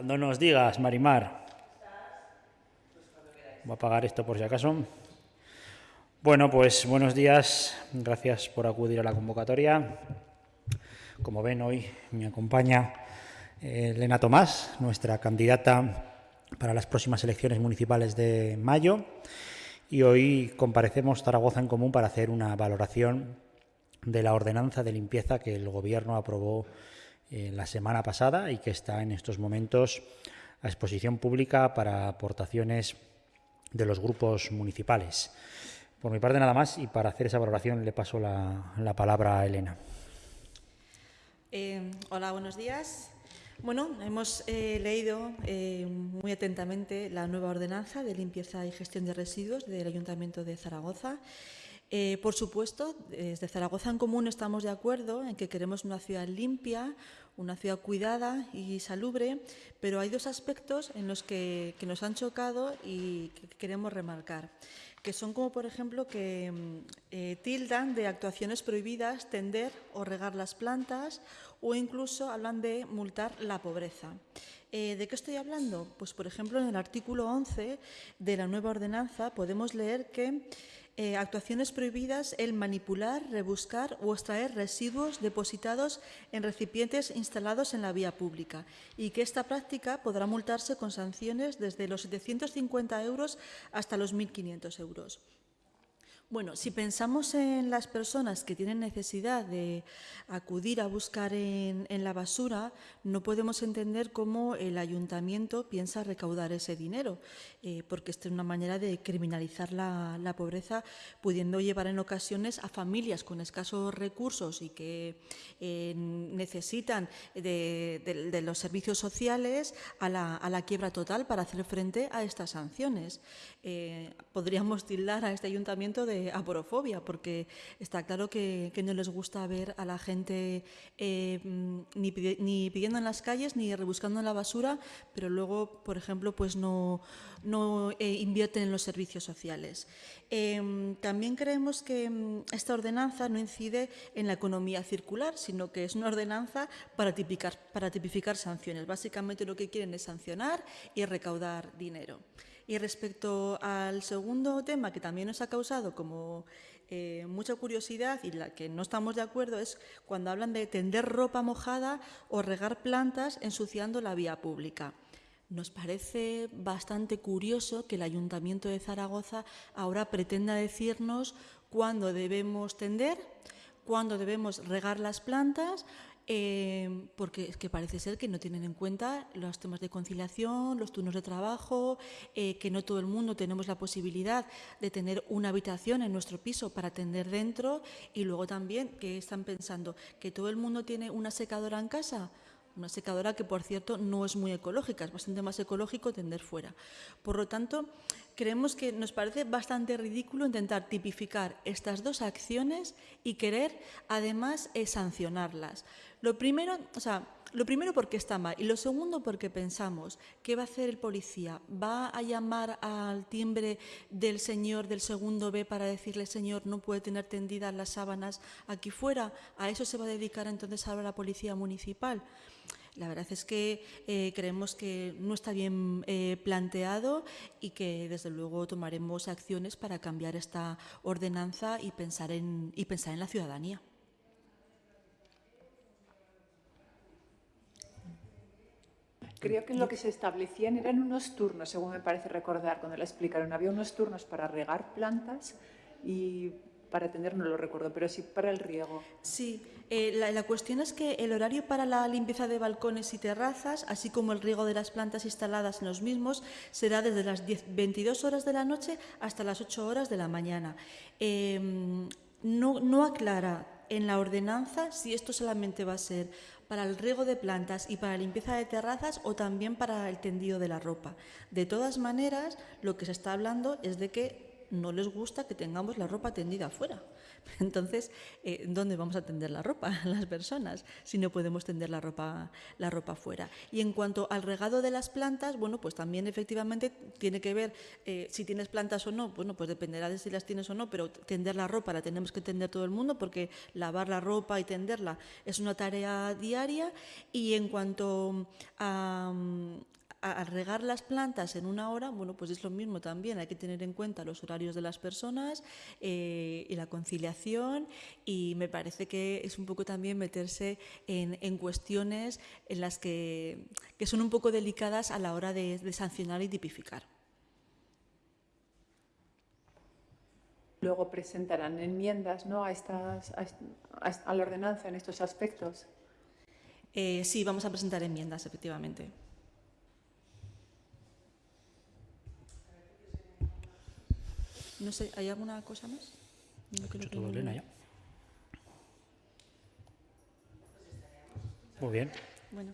Cuando nos digas, Marimar. Voy a apagar esto por si acaso. Bueno, pues buenos días. Gracias por acudir a la convocatoria. Como ven, hoy me acompaña eh, Elena Tomás, nuestra candidata para las próximas elecciones municipales de mayo. Y hoy comparecemos Zaragoza en Común para hacer una valoración de la ordenanza de limpieza que el Gobierno aprobó eh, la semana pasada y que está en estos momentos a exposición pública para aportaciones de los grupos municipales. Por mi parte nada más y para hacer esa valoración le paso la, la palabra a Elena. Eh, hola, buenos días. Bueno, hemos eh, leído eh, muy atentamente la nueva ordenanza de limpieza y gestión de residuos del Ayuntamiento de Zaragoza. Por supuesto, desde Zaragoza en Común estamos de acuerdo en que queremos una ciudad limpia, una ciudad cuidada y salubre, pero hay dos aspectos en los que, nos han chocado y que queremos remarcar que son como, por ejemplo, que eh, tildan de actuaciones prohibidas tender o regar las plantas o incluso hablan de multar la pobreza. Eh, ¿De qué estoy hablando? Pues, por ejemplo, en el artículo 11 de la nueva ordenanza podemos leer que eh, actuaciones prohibidas el manipular, rebuscar o extraer residuos depositados en recipientes instalados en la vía pública y que esta práctica podrá multarse con sanciones desde los 750 euros hasta los 1.500 euros. Bueno, si pensamos en las personas que tienen necesidad de acudir a buscar en, la basura, no podemos entender cómo el ayuntamiento piensa recaudar ese dinero, eh, porque esta es una manera de criminalizar la, pobreza, pudiendo llevar en ocasiones a familias con escasos recursos y que eh, necesitan de, los servicios sociales a la, quiebra total para hacer frente a estas sanciones. Eh, podríamos tildar a este ayuntamiento de aporofobia, porque está claro que, no les gusta ver a la gente eh, ni, pidiendo en las calles ni rebuscando en la basura, pero luego, por ejemplo, pues no, no eh, invierten en los servicios sociales. Em, también creemos que mm, esta ordenanza no incide en la economía circular, sino que es una ordenanza para tipificar sanciones. Básicamente lo que quieren es sancionar y recaudar dinero. Y respecto al segundo tema que también nos ha causado como eh, mucha curiosidad y la que no estamos de acuerdo es cuando hablan de tender ropa mojada o regar plantas ensuciando la vía pública. Nos parece bastante curioso que el Ayuntamiento de Zaragoza ahora pretenda decirnos cuándo debemos tender, cuándo debemos regar las plantas eh, porque es que parece ser que no tienen en cuenta los temas de conciliación, los turnos de trabajo, eh, que no todo el mundo tenemos la posibilidad de tener una habitación en nuestro piso para atender dentro y luego también que están pensando que todo el mundo tiene una secadora en casa. Una secadora que, por cierto, no es muy ecológica, es bastante más ecológico tender fuera. Por lo tanto, creemos que nos parece bastante ridículo intentar tipificar estas dos acciones y querer, además, eh, sancionarlas. Lo primero, o sea, lo primero porque está mal y lo segundo porque pensamos, ¿qué va a hacer el policía? ¿Va a llamar al timbre del señor del segundo B para decirle, señor, no puede tener tendidas las sábanas aquí fuera? ¿A eso se va a dedicar entonces ahora la policía municipal? La verdad es que eh, creemos que no está bien eh, planteado y que desde luego tomaremos acciones para cambiar esta ordenanza y pensar en, y pensar en la ciudadanía. Creo que lo que se establecían eran unos turnos, según me parece recordar, cuando la explicaron. Había unos turnos para regar plantas y para tener, no lo recuerdo, pero sí para el riego. Sí, eh, la, cuestión es que el horario para la limpieza de balcones y terrazas, así como el riego de las plantas instaladas en los mismos, será desde las 22 horas de la noche hasta las 8 horas de la mañana. Em, no, no aclara en la ordenanza si esto solamente va a ser para el riego de plantas y para la limpieza de terrazas o también para el tendido de la ropa. De todas maneras, lo que se está hablando es de que no les gusta que tengamos la ropa tendida afuera. Entonces, eh, ¿dónde vamos a tender la ropa las personas si no podemos tender la ropa, la ropa fuera? Y en cuanto al regado de las plantas, bueno, pues también efectivamente tiene que ver eh, si tienes plantas o no, bueno, pues dependerá de si las tienes o no, pero tender la ropa la tenemos que tender todo el mundo porque lavar la ropa y tenderla es una tarea diaria. Y en cuanto a, al regar las plantas en una hora, bueno, pues es lo mismo también, hay que tener en cuenta los horarios de las personas eh, y la conciliación y me parece que es un poco también meterse en, cuestiones en las que, son un poco delicadas a la hora de, sancionar y tipificar. Luego presentarán enmiendas ¿no? a, estas, a, la ordenanza en estos aspectos. Eh, sí, vamos a presentar enmiendas, efectivamente. No sé, ¿hay alguna cosa más? No creo todo, Elena, ya. Muy bien. Bueno.